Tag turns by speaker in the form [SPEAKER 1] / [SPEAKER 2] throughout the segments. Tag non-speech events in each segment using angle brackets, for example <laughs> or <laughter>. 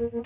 [SPEAKER 1] 오늘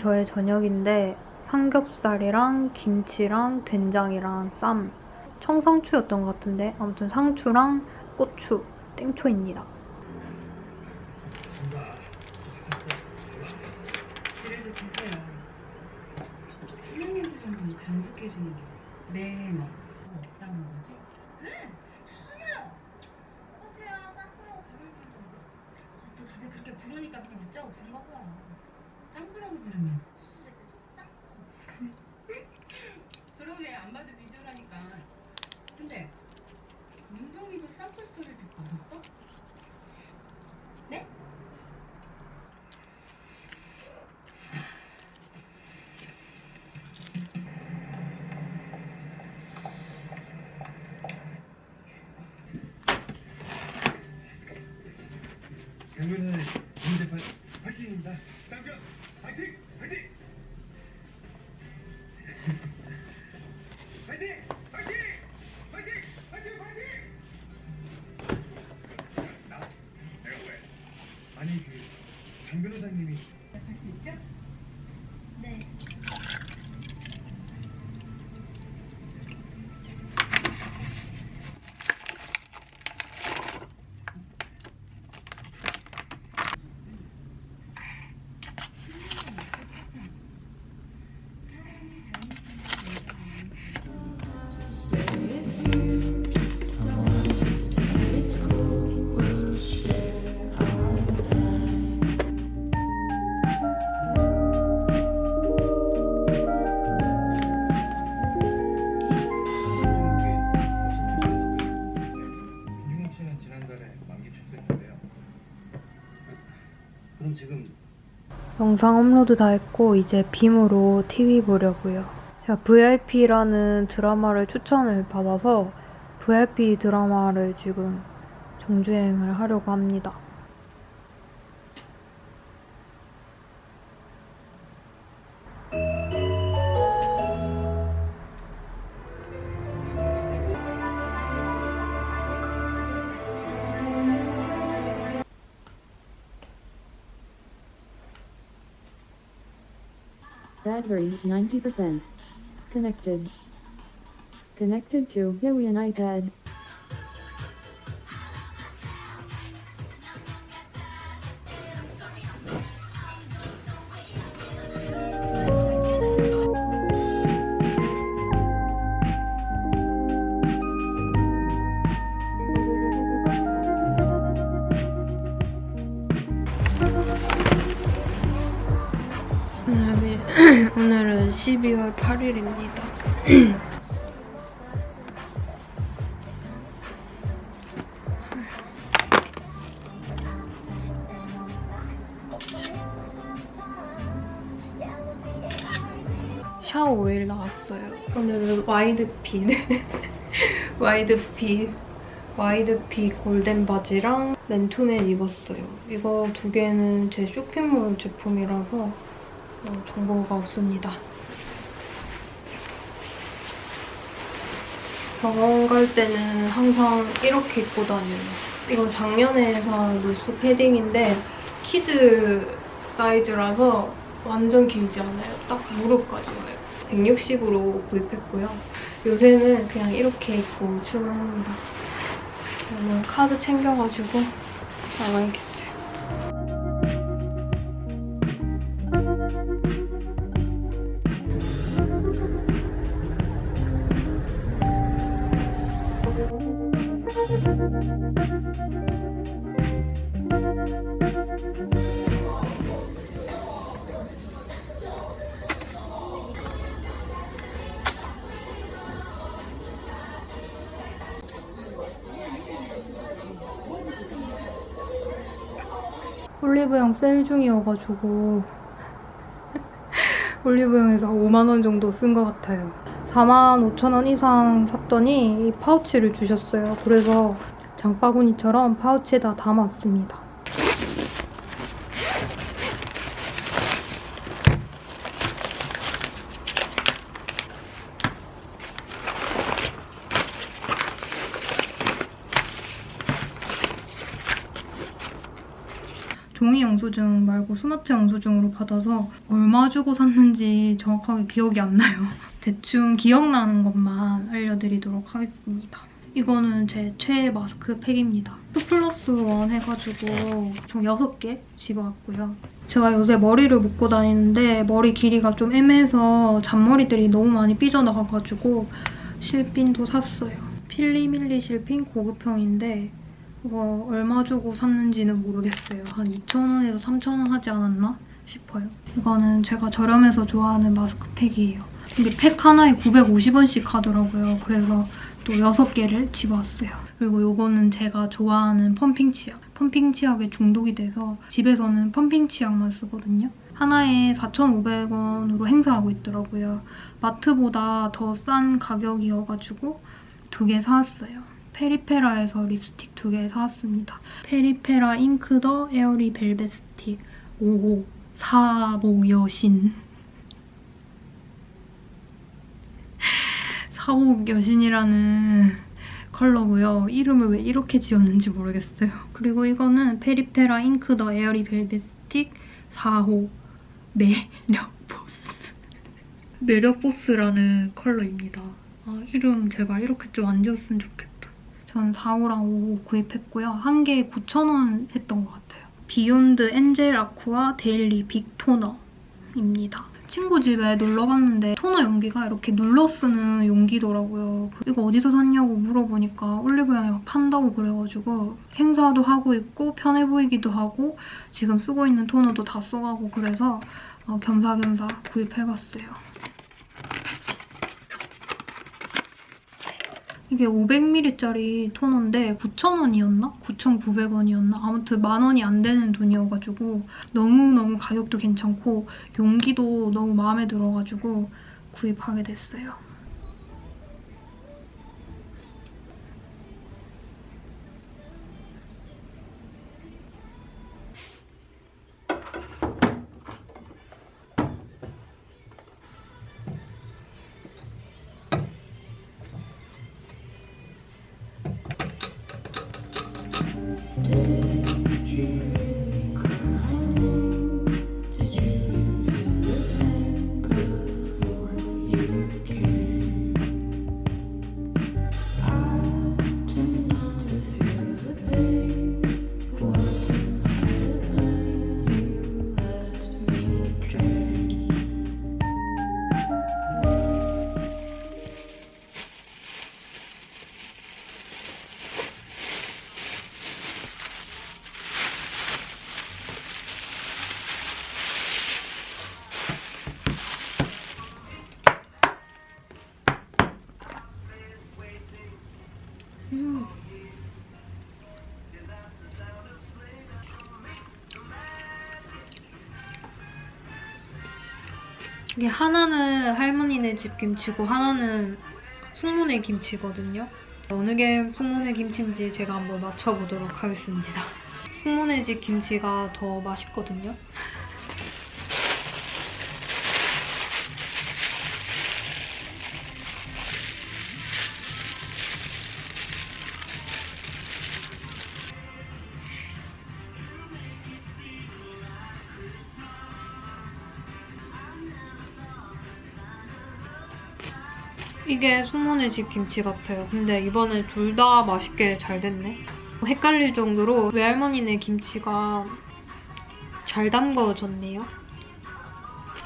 [SPEAKER 1] 저의 저녁인데 삼겹살이랑 김치랑 된장이랑 쌈 청상추였던 것 같은데 아무튼 상추랑 고추 땡초입니다.
[SPEAKER 2] 그래도 되세요. 한명냄새 정도는 단속해주는 게 매너 없다는 거지? 네, 전혀. 어때요? 쌍꺼라고 부르는 거 그것도 다들 그렇게 부르니까 그냥 웃자고 부른 거고요. 쌍꺼라고 부르면
[SPEAKER 3] 그럼 지금
[SPEAKER 1] 영상 업로드 다 했고 이제 빔으로 TV 보려고요. VIP라는 드라마를 추천을 받아서 VIP 드라마를 지금 정주행을 하려고 합니다.
[SPEAKER 4] Battery 90%. Connected. Connected to Huion iPad.
[SPEAKER 1] 오일 나왔어요. 오늘은 wide fit, <laughs> wide fit, wide fit 골덴 바지랑 맨투맨 입었어요. 이거 두 개는 제 쇼핑몰 제품이라서 어, 정보가 없습니다. 병원 갈 때는 항상 이렇게 입고 다녀요. 이건 작년에 산 루스 패딩인데 kids 사이즈라서 완전 길지 않아요. 딱 무릎까지 와요. 160으로 구입했고요. 요새는 그냥 이렇게 입고 출근합니다. 오늘 카드 챙겨가지고 나가야겠어요. 올리브영 세일 중이어가지고 올리브영에서 5만원 정도 쓴 것 같아요. 4만 5천원 이상 샀더니 이 파우치를 주셨어요. 그래서 장바구니처럼 파우치에다 담았습니다. 종이 영수증 말고 스마트 영수증으로 받아서 얼마 주고 샀는지 정확하게 기억이 안 나요. <laughs> 대충 기억나는 것만 알려드리도록 하겠습니다. 이거는 제 최애 마스크 팩입니다. 2 플러스 1 해가지고 총 6개 집어왔고요. 제가 요새 머리를 묶고 다니는데 머리 길이가 좀 애매해서 잔머리들이 너무 많이 삐져나가가지고 실핀도 샀어요. 필리밀리 실핀 고급형인데 이거 얼마 주고 샀는지는 모르겠어요. 한 2,000원에서 3,000원 하지 않았나 싶어요. 이거는 제가 저렴해서 좋아하는 마스크팩이에요. 이게 팩 하나에 950원씩 하더라고요. 그래서 또 6개를 집어왔어요. 그리고 이거는 제가 좋아하는 펌핑 치약. 펌핑 치약에 중독이 돼서 집에서는 펌핑 치약만 쓰거든요. 하나에 4,500원으로 행사하고 있더라고요. 마트보다 더 싼 가격이어가지고 두 개 사왔어요. 페리페라에서 립스틱 두 개 사왔습니다. 페리페라 Ink the Airy Velvet Stick 5호 사복 여신 <laughs> 사복 여신이라는 컬러고요. 이름을 왜 이렇게 지었는지 모르겠어요. 그리고 이거는 페리페라 Ink the Airy Velvet Stick 4호 매력 보스 <laughs> 매력 보스라는 컬러입니다. 아, 이름 제발 이렇게 좀 안 지었으면 좋겠다. 전 4호랑 5호 구입했고요. 한 개에 9,000원 했던 것 같아요. Beyond Angel Aqua Daily Big 토너입니다. 친구 집에 놀러 갔는데 토너 용기가 이렇게 눌러 쓰는 용기더라고요. 이거 어디서 샀냐고 물어보니까 올리브영에 막 판다고 그래가지고 행사도 하고 있고 편해 보이기도 하고 지금 쓰고 있는 토너도 다 써가고 그래서 어, 겸사겸사 구입해봤어요. 이게 500ml짜리 토너인데 9,000원이었나? 9,900원이었나? 아무튼 만 원이 안 되는 돈이어가지고 너무너무 가격도 괜찮고 용기도 너무 마음에 들어가지고 구입하게 됐어요. 이게 하나는 할머니네 집 김치고 하나는 숙모네 김치거든요. 어느 게 숙모네 김치인지 제가 한번 맞춰보도록 하겠습니다. <laughs> 숙모네 집 김치가 더 맛있거든요. 이게 숙모네 집 김치 같아요. 근데 이번에 둘 다 맛있게 잘 됐네. 헷갈릴 정도로 외할머니네 김치가 잘 담궈졌네요.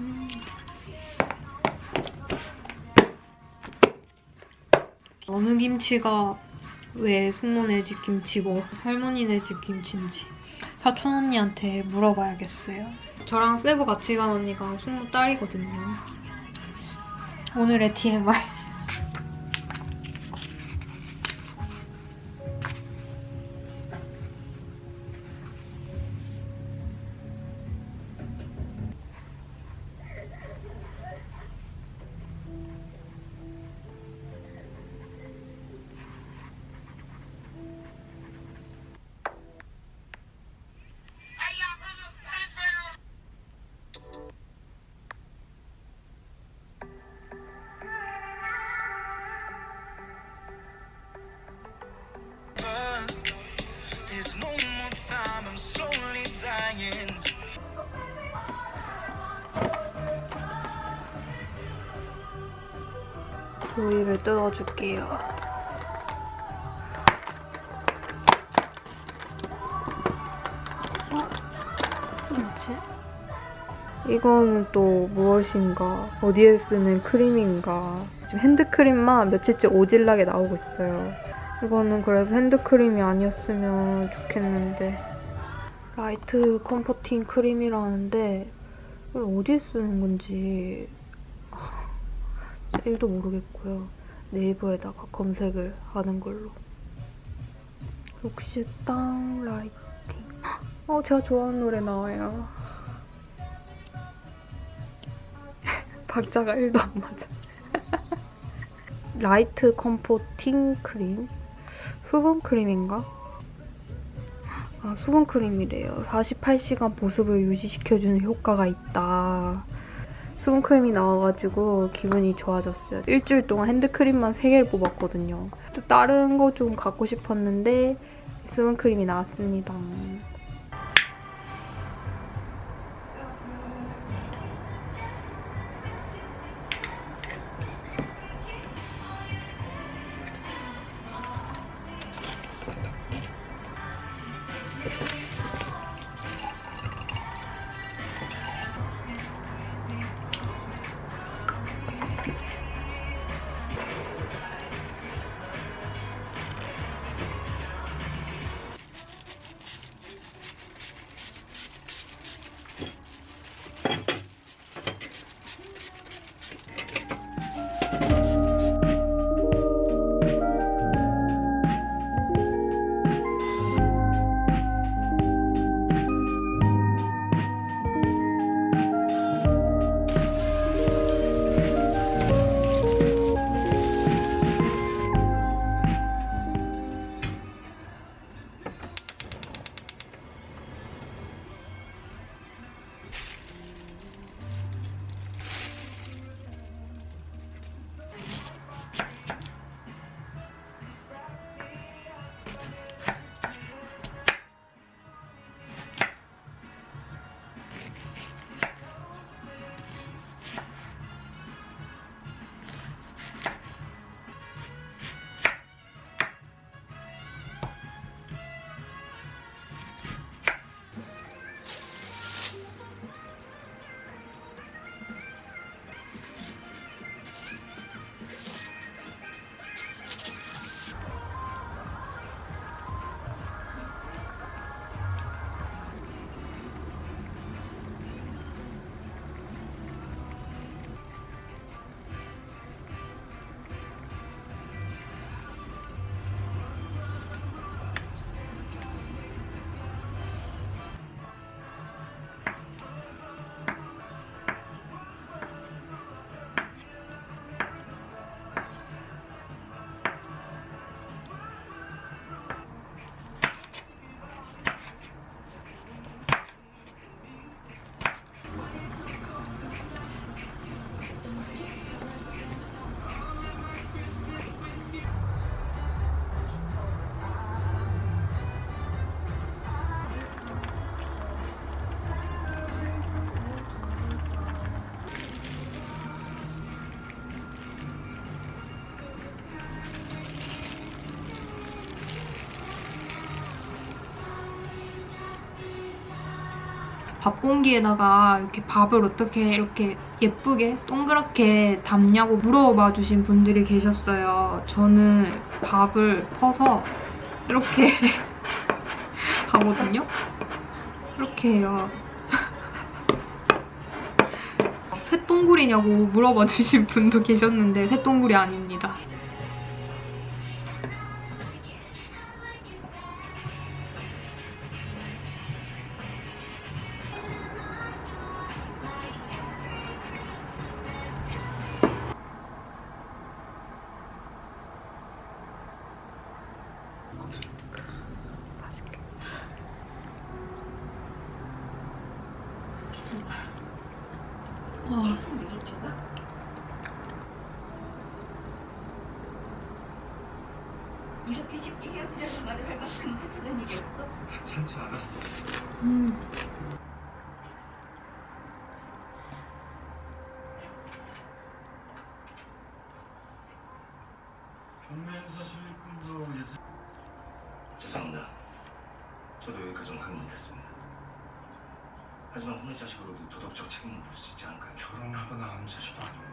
[SPEAKER 1] 음. 어느 김치가 왜 숙모네 집 김치고 할머니네 집 김치인지 사촌 언니한테 물어봐야겠어요. 저랑 세부 같이 간 언니가 숙모 딸이거든요. 오늘의 TMI. 뜯어줄게요. 어? 뭐지? 이거는 또 무엇인가? 어디에 쓰는 크림인가? 지금 핸드크림만 며칠째 오질나게 나오고 있어요. 이거는 그래서 핸드크림이 아니었으면 좋겠는데 Light Comforting 크림이라는데 이걸 어디에 쓰는 건지 1도 모르겠고요. 네이버에다가 검색을 하는 걸로. 역시 땅 라이팅. 어, 제가 좋아하는 노래 나와요. <laughs> 박자가 1도 안 맞아. Light Comforting 크림. 수분 크림인가? 아, 수분 크림이래요. 48시간 보습을 유지시켜주는 효과가 있다. 수분크림이 나와가지고 기분이 좋아졌어요. 일주일 동안 핸드크림만 3개를 뽑았거든요. 또 다른 거 좀 갖고 싶었는데 수분크림이 나왔습니다. 밥 공기에다가 이렇게 밥을 어떻게 이렇게 예쁘게 동그랗게 담냐고 물어봐 주신 분들이 계셨어요. 저는 밥을 퍼서 이렇게 <laughs> 하거든요. 이렇게 해요. <laughs> 새똥구리냐고 물어봐 주신 분도 계셨는데 새똥구리 아닙니다.
[SPEAKER 3] 하찮지 않았어.
[SPEAKER 1] 음.
[SPEAKER 5] 경매행사 수익금도 예상 죄송합니다. 저도 여기까지 좀 하면 됐습니다. 하지만 혼의 자식으로도 도덕적 책임을 물수 있지 않을까요?
[SPEAKER 3] 결혼하거나 한 자식도 아니고.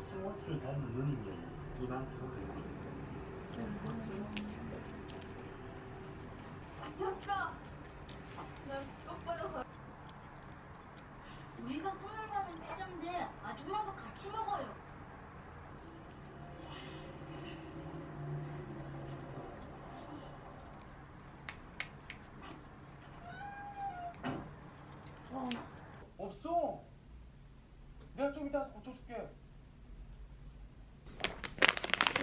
[SPEAKER 3] 코스모스를 닮은 눈이면 눈한테로 되는
[SPEAKER 6] 우리가 선물 받은 피자인데 아줌마도 같이 먹어요.
[SPEAKER 3] 없어. 내가 좀 이따 고쳐줄게.